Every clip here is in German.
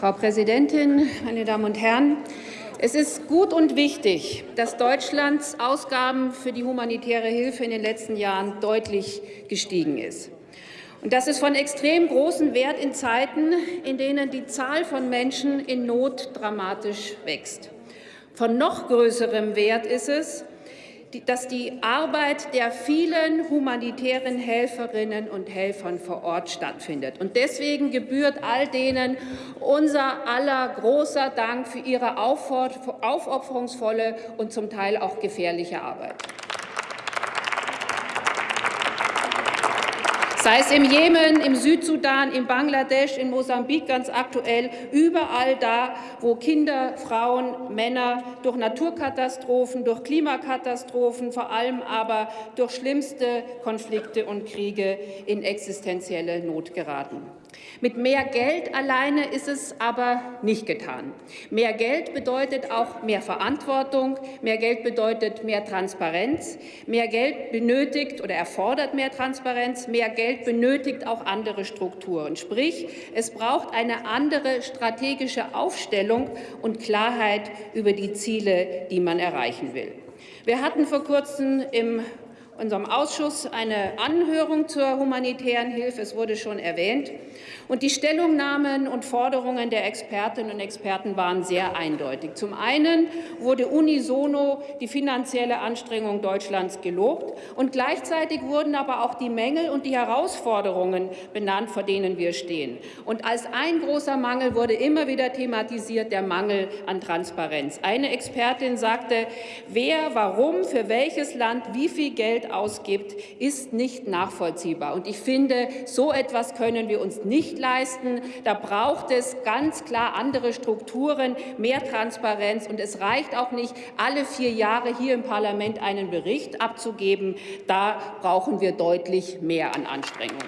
Frau Präsidentin, meine Damen und Herren! Es ist gut und wichtig, dass Deutschlands Ausgaben für die humanitäre Hilfe in den letzten Jahren deutlich gestiegen ist. Und das ist von extrem großem Wert in Zeiten, in denen die Zahl von Menschen in Not dramatisch wächst. Von noch größerem Wert ist es, dass die Arbeit der vielen humanitären Helferinnen und Helfern vor Ort stattfindet. Und deswegen gebührt all denen unser aller großer Dank für ihre aufopferungsvolle und zum Teil auch gefährliche Arbeit. Sei es im Jemen, im Südsudan, in Bangladesch, in Mosambik ganz aktuell, überall da, wo Kinder, Frauen, Männer durch Naturkatastrophen, durch Klimakatastrophen, vor allem aber durch schlimmste Konflikte und Kriege in existenzielle Not geraten. Mit mehr Geld alleine ist es aber nicht getan. Mehr Geld bedeutet auch mehr Verantwortung, mehr Geld bedeutet mehr Transparenz, mehr Geld benötigt oder erfordert mehr Transparenz, mehr Geld benötigt auch andere Strukturen. Sprich, es braucht eine andere strategische Aufstellung und Klarheit über die Ziele, die man erreichen will. Wir hatten vor kurzem im unserem Ausschuss eine Anhörung zur humanitären Hilfe. Es wurde schon erwähnt. Und die Stellungnahmen und Forderungen der Expertinnen und Experten waren sehr eindeutig. Zum einen wurde unisono die finanzielle Anstrengung Deutschlands gelobt, und gleichzeitig wurden aber auch die Mängel und die Herausforderungen benannt, vor denen wir stehen. Und als ein großer Mangel wurde immer wieder thematisiert der Mangel an Transparenz. Eine Expertin sagte, wer, warum, für welches Land wie viel Geld ausgibt, ist nicht nachvollziehbar. Und ich finde, so etwas können wir uns nicht leisten. Da braucht es ganz klar andere Strukturen, mehr Transparenz. Und es reicht auch nicht, alle vier Jahre hier im Parlament einen Bericht abzugeben. Da brauchen wir deutlich mehr an Anstrengung.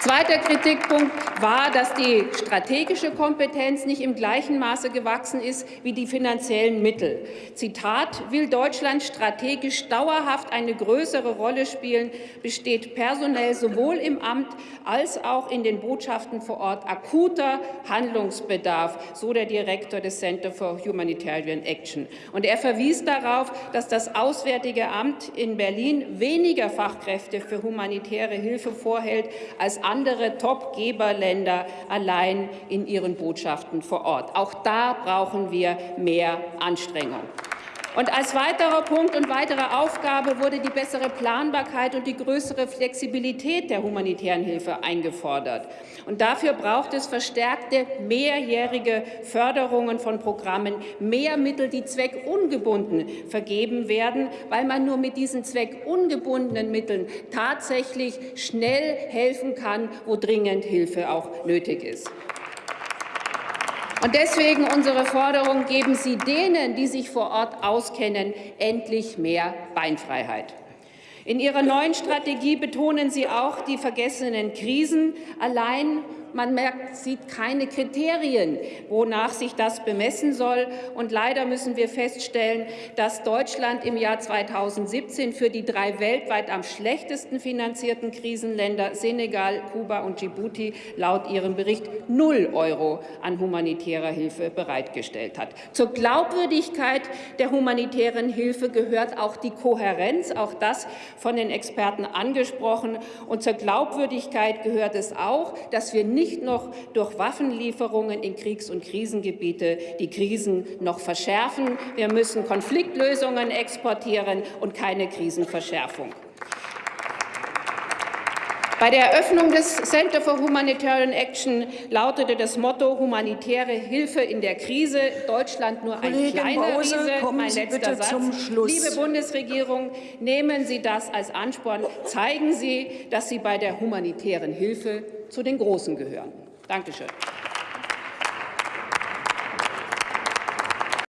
Zweiter Kritikpunkt war, dass die strategische Kompetenz nicht im gleichen Maße gewachsen ist wie die finanziellen Mittel. Zitat, will Deutschland strategisch dauerhaft eine größere Rolle spielen, besteht personell sowohl im Amt als auch in den Botschaften vor Ort akuter Handlungsbedarf, so der Direktor des Center for Humanitarian Action. Und er verwies darauf, dass das Auswärtige Amt in Berlin weniger Fachkräfte für humanitäre Hilfe vorhält als andere Top-Geberländer allein in ihren Botschaften vor Ort. Auch da brauchen wir mehr Anstrengung. Und als weiterer Punkt und weitere Aufgabe wurde die bessere Planbarkeit und die größere Flexibilität der humanitären Hilfe eingefordert. Und dafür braucht es verstärkte mehrjährige Förderungen von Programmen, mehr Mittel, die zweckungebunden vergeben werden, weil man nur mit diesen zweckungebundenen Mitteln tatsächlich schnell helfen kann, wo dringend Hilfe auch nötig ist. Und deswegen unsere Forderung, geben Sie denen, die sich vor Ort auskennen, endlich mehr Beinfreiheit. In Ihrer neuen Strategie betonen Sie auch die vergessenen Krisen. Allein man merkt, sieht keine Kriterien, wonach sich das bemessen soll. Und leider müssen wir feststellen, dass Deutschland im Jahr 2017 für die drei weltweit am schlechtesten finanzierten Krisenländer Senegal, Kuba und Djibouti laut ihrem Bericht null Euro an humanitärer Hilfe bereitgestellt hat. Zur Glaubwürdigkeit der humanitären Hilfe gehört auch die Kohärenz, auch das von den Experten angesprochen. Und zur Glaubwürdigkeit gehört es auch, dass wir nicht noch durch Waffenlieferungen in Kriegs- und Krisengebiete die Krisen noch verschärfen. Wir müssen Konfliktlösungen exportieren und keine Krisenverschärfung. Bei der Eröffnung des Center for Humanitarian Action lautete das Motto humanitäre Hilfe in der Krise, Deutschland nur ein Kollegin kleiner Bause, Riese. Mein letzter Satz. Liebe Bundesregierung, nehmen Sie das als Ansporn. Zeigen Sie, dass Sie bei der humanitären Hilfe zu den Großen gehören. Dankeschön.